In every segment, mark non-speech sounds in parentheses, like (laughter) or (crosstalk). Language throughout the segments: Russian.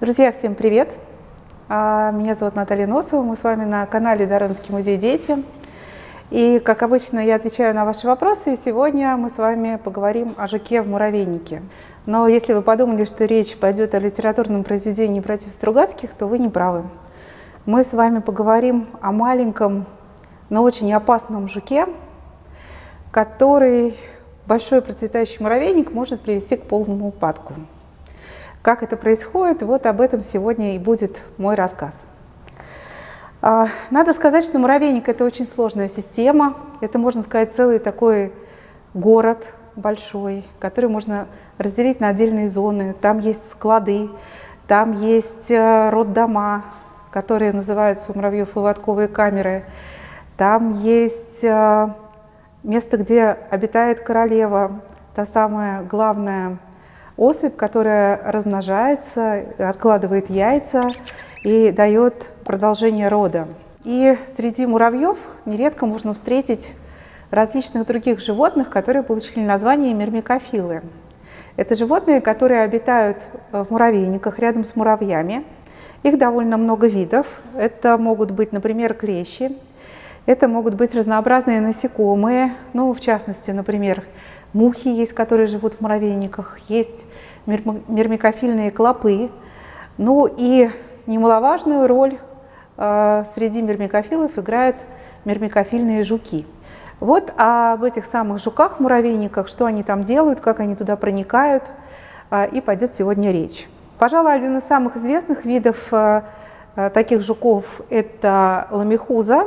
Друзья, всем привет! А, меня зовут Наталья Носова, мы с вами на канале Дарынский музей «Дети». И, как обычно, я отвечаю на ваши вопросы, и сегодня мы с вами поговорим о жуке в муравейнике. Но если вы подумали, что речь пойдет о литературном произведении «Братьев Стругацких», то вы не правы. Мы с вами поговорим о маленьком, но очень опасном жуке, который большой процветающий муравейник может привести к полному упадку. Как это происходит, вот об этом сегодня и будет мой рассказ. А, надо сказать, что муравейник – это очень сложная система. Это, можно сказать, целый такой город большой, который можно разделить на отдельные зоны. Там есть склады, там есть э, роддома, которые называются у муравьев выводковые камеры. Там есть э, место, где обитает королева, та самая главная особь, которая размножается, откладывает яйца и дает продолжение рода. И среди муравьев нередко можно встретить различных других животных, которые получили название мирмикофилы. Это животные, которые обитают в муравейниках рядом с муравьями. Их довольно много видов. Это могут быть, например, клещи. Это могут быть разнообразные насекомые, ну, в частности, например, Мухи есть, которые живут в муравейниках, есть мирмикофильные клопы. Ну и немаловажную роль э, среди мирмикофилов играют мирмикофильные жуки. Вот об этих самых жуках-муравейниках, что они там делают, как они туда проникают, э, и пойдет сегодня речь. Пожалуй, один из самых известных видов э таких жуков – это ламихуза,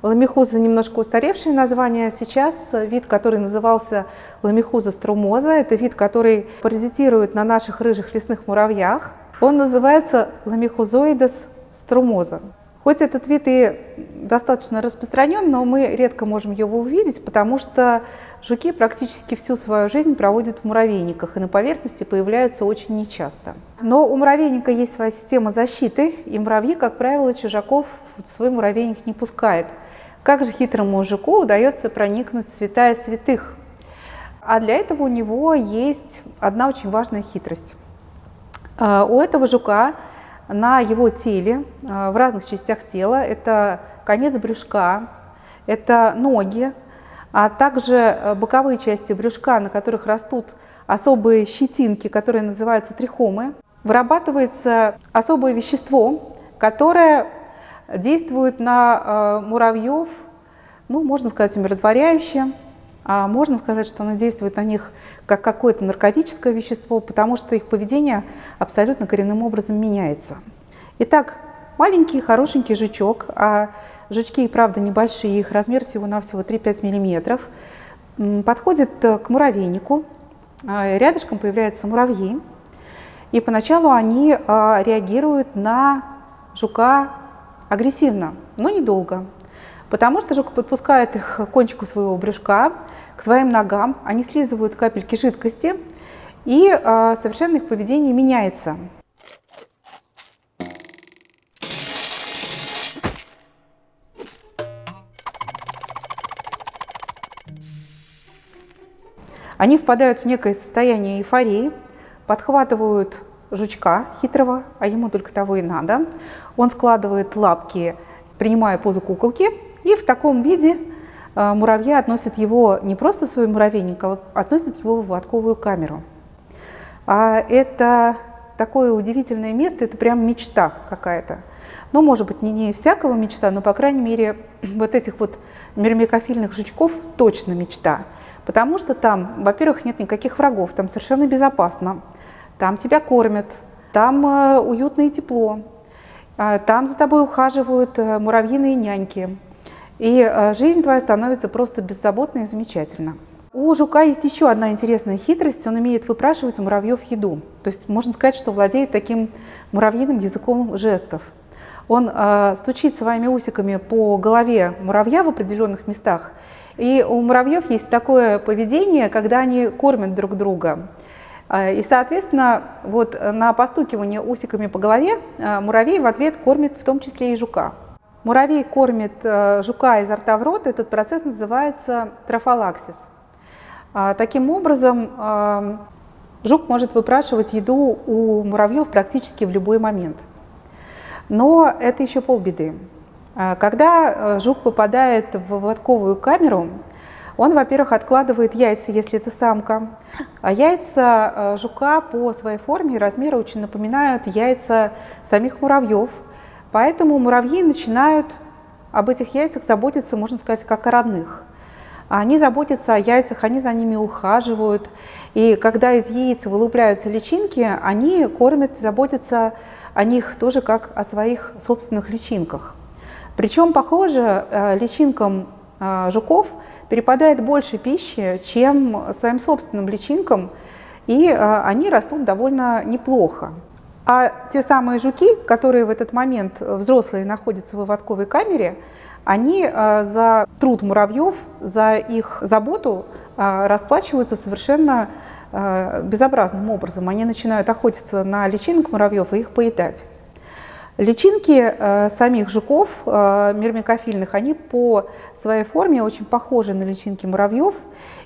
Ламихуза немножко устаревшее название. Сейчас вид, который назывался ламихуза струмоза, это вид, который паразитирует на наших рыжих лесных муравьях. Он называется ламихузоидес струмоза. Хоть этот вид и достаточно распространен, но мы редко можем его увидеть, потому что жуки практически всю свою жизнь проводят в муравейниках и на поверхности появляются очень нечасто. Но у муравейника есть своя система защиты, и муравьи, как правило, чужаков в свой муравейник не пускают. Как же хитрому жуку удается проникнуть в святая святых? А для этого у него есть одна очень важная хитрость. А, у этого жука на его теле, а, в разных частях тела, это конец брюшка, это ноги, а также э, боковые части брюшка, на которых растут особые щетинки, которые называются трихомы, вырабатывается особое вещество, которое действует на э, муравьев, ну, можно сказать, умиротворяюще, а можно сказать, что оно действует на них как какое-то наркотическое вещество, потому что их поведение абсолютно коренным образом меняется. Итак, маленький хорошенький жучок, а жучки и правда небольшие, их размер всего-навсего 3-5 миллиметров, подходит к муравейнику, а, рядышком появляются муравьи, и поначалу они а, реагируют на жука агрессивно, но недолго. Потому что жук подпускает их к кончику своего брюшка, к своим ногам, они слизывают капельки жидкости, и э, совершенно их поведение меняется. Они впадают в некое состояние эйфории, подхватывают жучка хитрого, а ему только того и надо. Он складывает лапки, принимая позу куколки, и в таком виде э, муравья относят его не просто в свой муравейник, а относят его в выводковую камеру. А это такое удивительное место, это прям мечта какая-то. Ну, может быть, не, не всякого мечта, но, по крайней мере, (clears throat) вот этих вот мирмикофильных жучков точно мечта. Потому что там, во-первых, нет никаких врагов, там совершенно безопасно там тебя кормят, там э, уютно и тепло, э, там за тобой ухаживают э, муравьиные няньки. И жизнь твоя становится просто беззаботной и замечательна. У жука есть еще одна интересная хитрость. Он умеет выпрашивать у муравьев еду. То есть можно сказать, что владеет таким муравьиным языком жестов. Он э, стучит своими усиками по голове муравья в определенных местах. И у муравьев есть такое поведение, когда они кормят друг друга. А, и, соответственно, вот на постукивание усиками по голове а, муравей в ответ кормит в том числе и жука. Муравей кормит жука изо рта в рот, этот процесс называется трофалаксис. Таким образом, Жук может выпрашивать еду у муравьев практически в любой момент. Но это еще полбеды. Когда э, жук попадает в выводковую камеру, он, во-первых, откладывает яйца, если это самка. А яйца э, жука по своей форме и размеру очень напоминают яйца самих муравьев. Поэтому муравьи начинают об этих яйцах заботиться, можно сказать, как о родных. Они заботятся о яйцах, они за ними ухаживают. И когда из яиц вылупляются личинки, они кормят, заботятся о них тоже как о своих собственных личинках. Причем, похоже, э, личинкам э, жуков перепадает больше пищи, чем своим собственным личинкам, и э, они растут довольно неплохо. А те самые жуки, которые в этот момент взрослые находятся в выводковой камере, они э, за труд муравьев, за их заботу э, расплачиваются совершенно э, безобразным образом. Они начинают охотиться на личинок муравьев и их поедать. Личинки самих жуков, мирмикофильных, они по своей форме очень похожи на личинки муравьев.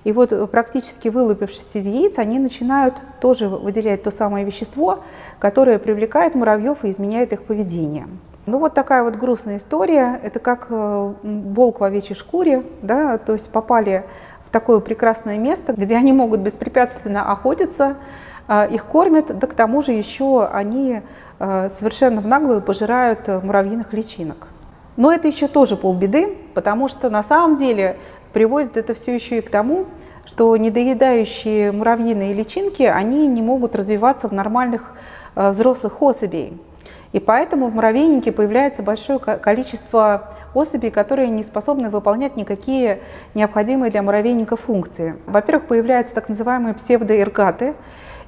И вот практически вылупившись из яиц, они начинают тоже выделять то самое вещество, которое привлекает муравьев и изменяет их поведение. Ну вот такая вот грустная история. Это как э, волк в овечьей шкуре, да, то есть попали в такое прекрасное место, где они могут беспрепятственно охотиться, э, их кормят, да к тому же еще они э, совершенно в наглую пожирают муравьиных личинок. Но это еще тоже полбеды, потому что на самом деле приводит это все еще и к тому, что недоедающие муравьиные личинки, они не могут развиваться в нормальных взрослых особей. И поэтому в муравейнике появляется большое количество особей, которые не способны выполнять никакие необходимые для муравейника функции. Во-первых, появляются так называемые псевдоэргаты.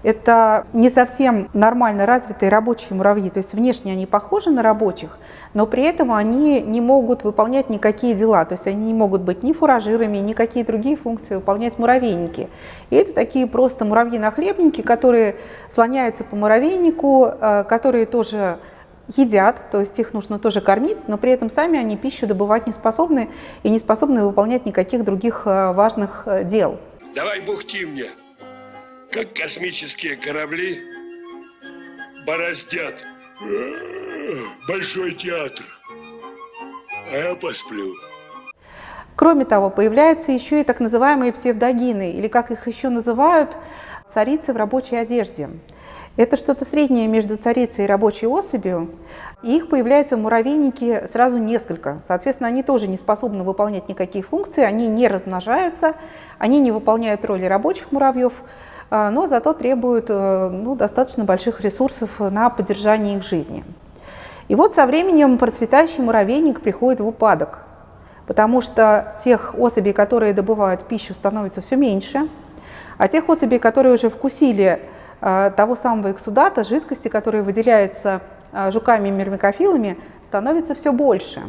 Это не совсем нормально развитые рабочие муравьи, то есть внешне они похожи на рабочих, но при этом они не могут выполнять никакие дела, то есть они не могут быть ни фуражирами, ни какие другие функции выполнять муравейники. И это такие просто муравьи-нахлебники, которые слоняются по муравейнику, э, которые тоже едят, то есть их нужно тоже кормить, но при этом сами они пищу добывать не способны и не способны выполнять никаких других э, важных э, дел. Давай бухти мне, как космические корабли бороздят большой театр, а я посплю. Кроме того, появляются еще и так называемые псевдогины, или как их еще называют, царицы в рабочей одежде. Это что-то среднее между царицей и рабочей особью. И их появляется в сразу несколько. Соответственно, они тоже не способны выполнять никакие функции, они не размножаются, они не выполняют роли рабочих муравьев, но зато требуют э, ну, достаточно больших ресурсов на поддержание их жизни. И вот со временем процветающий муравейник приходит в упадок, потому что тех особей, которые добывают пищу, становится все меньше, а тех особей, которые уже вкусили Э, того самого эксудата, жидкости, которая выделяется э, жуками и мирмикофилами, становится все больше.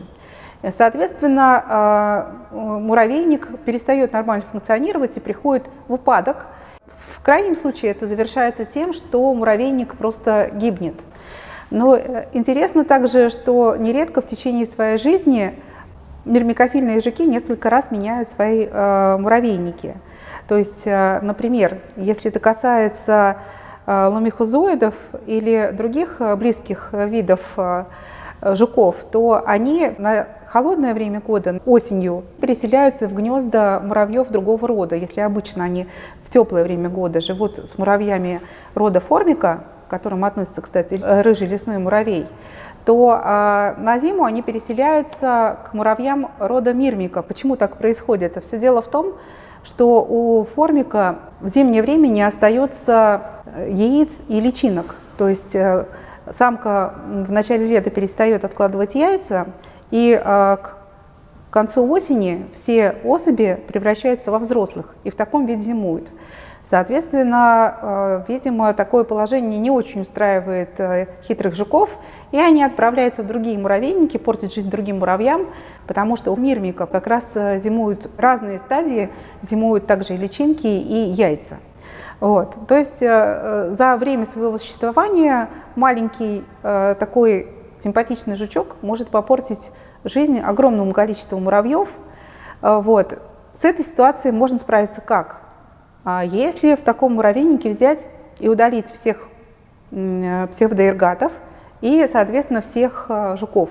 Соответственно, муравейник перестает нормально функционировать и приходит в упадок. В крайнем случае это завершается тем, что муравейник просто гибнет. Но интересно также, что нередко в течение своей жизни мирмикофильные жуки несколько раз меняют свои муравейники. То есть, например, если это касается Э, ломихозоидов или других э, близких э, видов жуков, то они на холодное время года, осенью, переселяются в гнезда муравьев другого рода. Если обычно они в теплое время года живут с муравьями рода формика, к которым относится, кстати, рыжий лесной муравей, то а, на зиму они переселяются к муравьям рода мирмика. Почему так происходит? Все дело в том, что у формика в зимнее время не остается э, яиц и личинок. То есть э, самка в начале лета перестает откладывать яйца, и э, к концу осени все особи превращаются во взрослых и в таком виде зимуют. Соответственно, видимо, такое положение не очень устраивает хитрых жуков, и они отправляются в другие муравейники, портят жизнь другим муравьям, потому что у мирмика как раз зимуют разные стадии, зимуют также и личинки, и яйца. Вот. То есть за время своего существования маленький такой симпатичный жучок может попортить жизнь огромному количеству муравьев. Вот. С этой ситуацией можно справиться как? Если в таком муравейнике взять и удалить всех псевдоэргатов и, соответственно, всех жуков.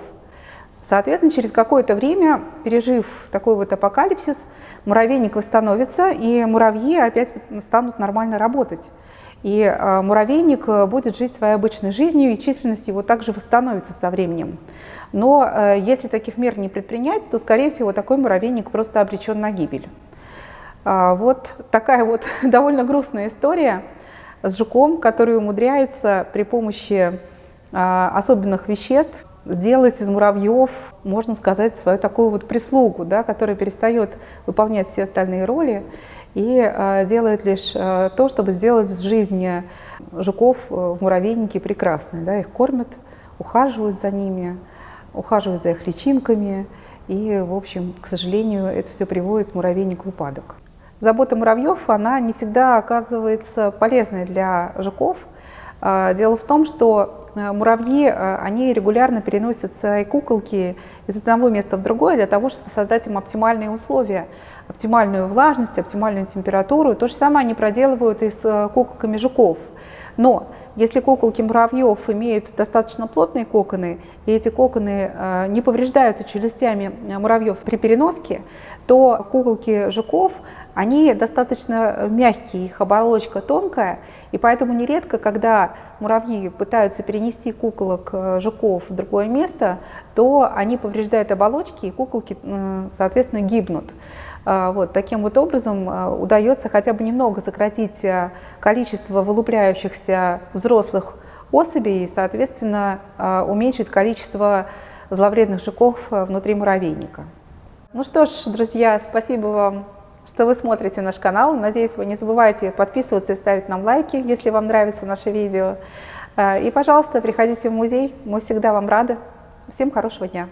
Соответственно, через какое-то время, пережив такой вот апокалипсис, муравейник восстановится, и муравьи опять станут нормально работать. И э, муравейник э, будет жить своей обычной жизнью, и численность его также восстановится со временем. Но э, если таких мер не предпринять, то, скорее всего, такой муравейник просто обречен на гибель. А, вот такая вот (laughs) довольно грустная история с жуком, который умудряется при помощи особенных веществ сделать из муравьев, можно сказать, свою такую вот прислугу, да, которая перестает выполнять все остальные роли и э, делает лишь э, то, чтобы сделать жизнь жуков э, в муравейнике прекрасной. Да, их кормят, ухаживают за ними, ухаживают за их личинками, и, в общем, к сожалению, это все приводит муравейник в упадок. Забота муравьев, она не всегда оказывается полезной для жуков. А, дело в том, что Э, муравьи, э, они регулярно переносят свои куколки из одного места в другое для того, чтобы создать им оптимальные условия, оптимальную влажность, оптимальную температуру. То же самое они проделывают и с э, куколками жуков. Но если куколки муравьев имеют достаточно плотные коконы, и эти коконы не повреждаются челюстями муравьев при переноске, то куколки жуков они достаточно мягкие, их оболочка тонкая, и поэтому нередко, когда муравьи пытаются перенести куколок э, жуков в другое место, то они повреждают оболочки, и куколки, соответственно, гибнут. А, вот, таким вот образом э, удается хотя бы немного сократить э, количество вылупляющихся взрослых особей и, соответственно, уменьшить количество зловредных жуков внутри муравейника. Ну что ж, друзья, спасибо вам что вы смотрите наш канал. Надеюсь, вы не забывайте подписываться и ставить нам лайки, если вам нравится наше видео. И, пожалуйста, приходите в музей, мы всегда вам рады. Всем хорошего дня!